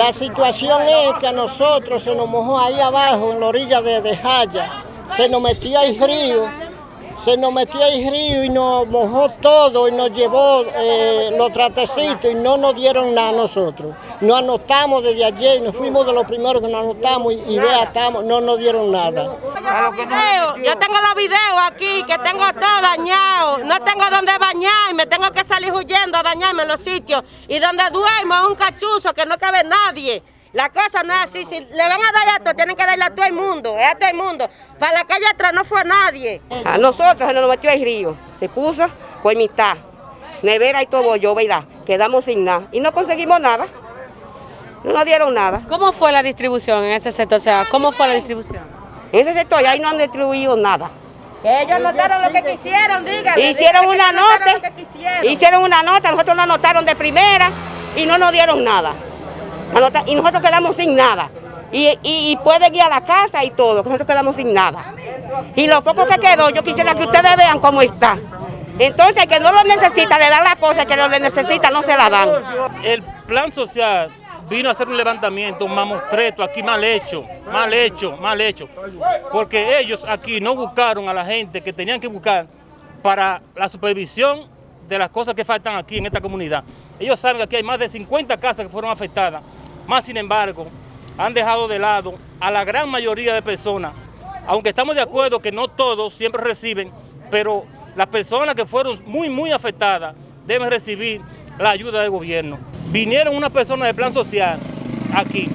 La situación es que a nosotros se nos mojó ahí abajo, en la orilla de, de Jaya, se nos metía el río se nos metió el río y nos mojó todo y nos llevó eh, los tratecitos y no nos dieron nada a nosotros. Nos anotamos desde ayer, nos fuimos de los primeros que nos anotamos y, vea, estamos, no nos dieron nada. Yo tengo los videos aquí, que tengo todo dañado, no tengo donde bañarme, tengo que salir huyendo a bañarme en los sitios y donde duermo es un cachuzo que no cabe nadie. La cosa no es así, si le van a dar esto, tienen que darle a todo el mundo, a todo el mundo. Para la calle atrás no fue nadie. A nosotros se nos metió el río, se puso por mitad, nevera y todo yo, ¿verdad? Quedamos sin nada y no conseguimos nada, no nos dieron nada. ¿Cómo fue la distribución en ese sector? O sea, ¿cómo fue la distribución? En ese sector ahí no han distribuido nada. ellos anotaron lo que quisieron, díganle. Hicieron una nota, hicieron una nota, nosotros nos anotaron de primera y no nos dieron nada y nosotros quedamos sin nada. Y, puede ir a la casa y todo, nosotros quedamos sin nada. Y lo poco que quedó, yo quisiera que ustedes vean cómo está. Entonces, que no lo necesita, le dan la cosa, que no le necesita, no se la dan. El plan social vino a hacer un levantamiento, un mamostreto aquí mal hecho, mal hecho, mal hecho. Porque ellos aquí no buscaron a la gente que tenían que buscar para la supervisión de las cosas que faltan aquí en esta comunidad. Ellos saben que aquí hay más de 50 casas que fueron afectadas más sin embargo, han dejado de lado a la gran mayoría de personas, aunque estamos de acuerdo que no todos siempre reciben, pero las personas que fueron muy, muy afectadas deben recibir la ayuda del gobierno. Vinieron unas personas de plan social aquí,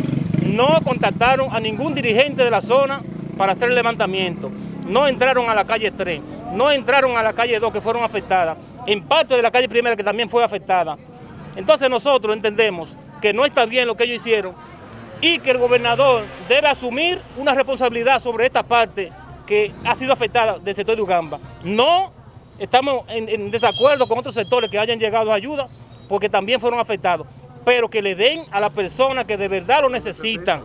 no contactaron a ningún dirigente de la zona para hacer el levantamiento, no entraron a la calle 3, no entraron a la calle 2 que fueron afectadas, en parte de la calle primera que también fue afectada. Entonces nosotros entendemos que no está bien lo que ellos hicieron y que el gobernador debe asumir una responsabilidad sobre esta parte que ha sido afectada del sector de Ugamba. No estamos en, desacuerdo con otros sectores que hayan llegado a ayuda porque también fueron afectados, pero que le den a las personas que de verdad lo necesitan.